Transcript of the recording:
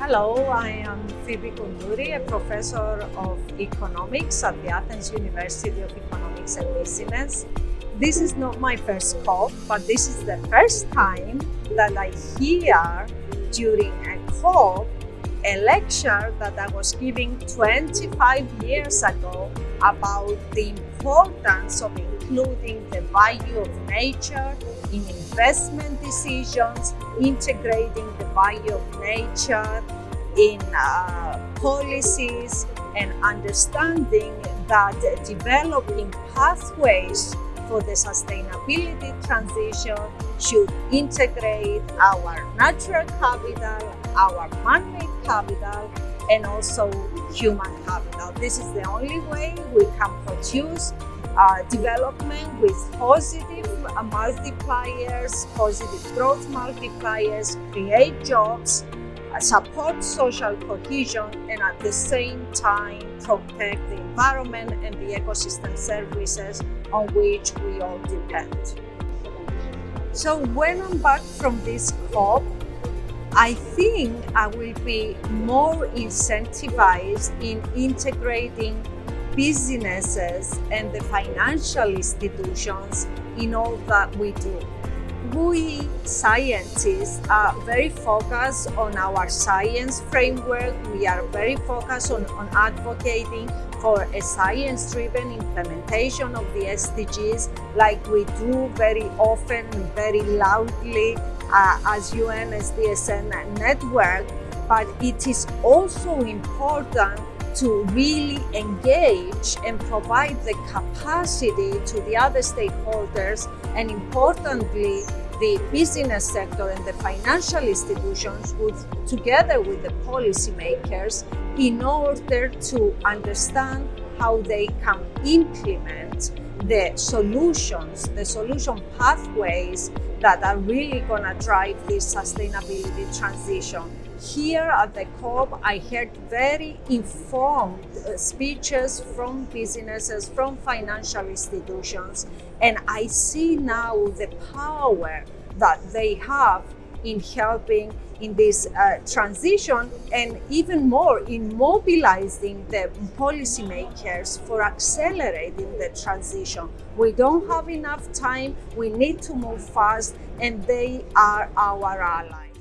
Hello, I am Phoebe Koundouri, a professor of economics at the Athens University of Economics and Business. This is not my first COP, but this is the first time that I hear during a COP a lecture that I was giving 25 years ago about the importance of including the value of nature in investment decisions, integrating the value of nature in uh, policies and understanding that developing pathways for the sustainability transition should integrate our natural capital, our man-made capital, and also human capital. This is the only way we can produce uh, development with positive uh, multipliers, positive growth multipliers, create jobs, uh, support social cohesion, and at the same time protect the environment and the ecosystem services on which we all depend. So when I'm back from this COP, I think I will be more incentivized in integrating businesses and the financial institutions in all that we do. We scientists are very focused on our science framework. We are very focused on, on advocating for a science-driven implementation of the SDGs like we do very often, very loudly uh, as UN SDSN network. But it is also important to really engage and provide the capacity to the other stakeholders and importantly the business sector and the financial institutions with, together with the policymakers in order to understand how they can implement the solutions, the solution pathways that are really going to drive this sustainability transition. Here at the COP, I heard very informed uh, speeches from businesses, from financial institutions, and I see now the power that they have in helping in this uh, transition and even more in mobilizing the policymakers for accelerating the transition. We don't have enough time, we need to move fast and they are our allies.